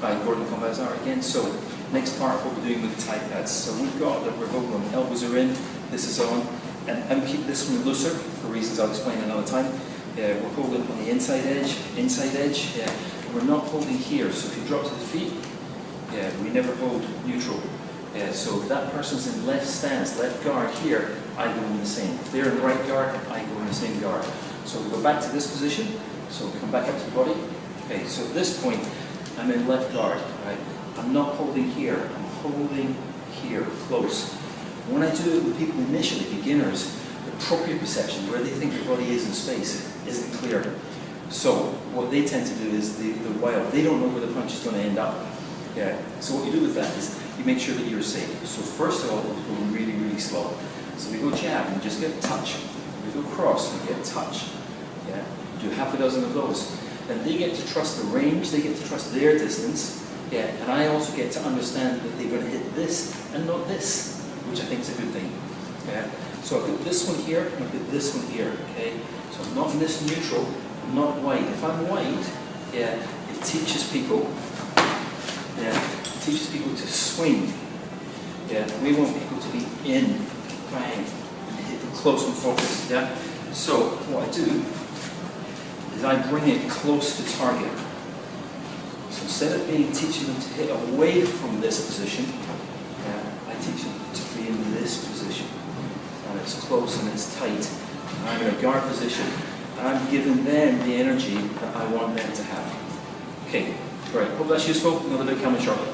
by Gordon Combazar again. So next part, what we're doing with the Thai pads. So we've got that we're them, elbows are in, this is on, and, and keep this one looser for reasons I'll explain another time. Yeah, we're holding on the inside edge, inside edge, yeah. We're not holding here, so if you drop to the feet, yeah, we never hold neutral. Yeah, so if that person's in left stance, left guard here, I go in the same. If they're in right guard, I go in the same guard. So we go back to this position, so we come back up to the body. Okay, so at this point, I'm in left guard, right? I'm not holding here, I'm holding here, close. When I do it with people initially, beginners, the proprioception, where they think their body is in space, isn't clear. So what they tend to do is the, the wild, they don't know where the punch is going to end up. Yeah. So what you do with that is you make sure that you're safe. So first of all, we go really, really slow. So we go jab and just get touch. We go cross and get touch. Yeah. Do half a dozen of those. Then they get to trust the range, they get to trust their distance. Yeah. And I also get to understand that they're going to hit this and not this, which I think is a good thing. Yeah. So I've got this one here and I've got this one here. Okay. So I'm not in this neutral, I'm not wide. If I'm wide, yeah, it teaches people yeah, it teaches people to swing. Yeah, we want people to be in, bang, and hit close and focused. Yeah. So what I do is I bring it close to target. So instead of being teaching them to hit away from this position, yeah, I teach them to be in this position. And it's close and it's tight. And I'm in a guard position. And I'm giving them the energy that I want them to have. Okay, great. Hope that's useful. Another big coming shortly.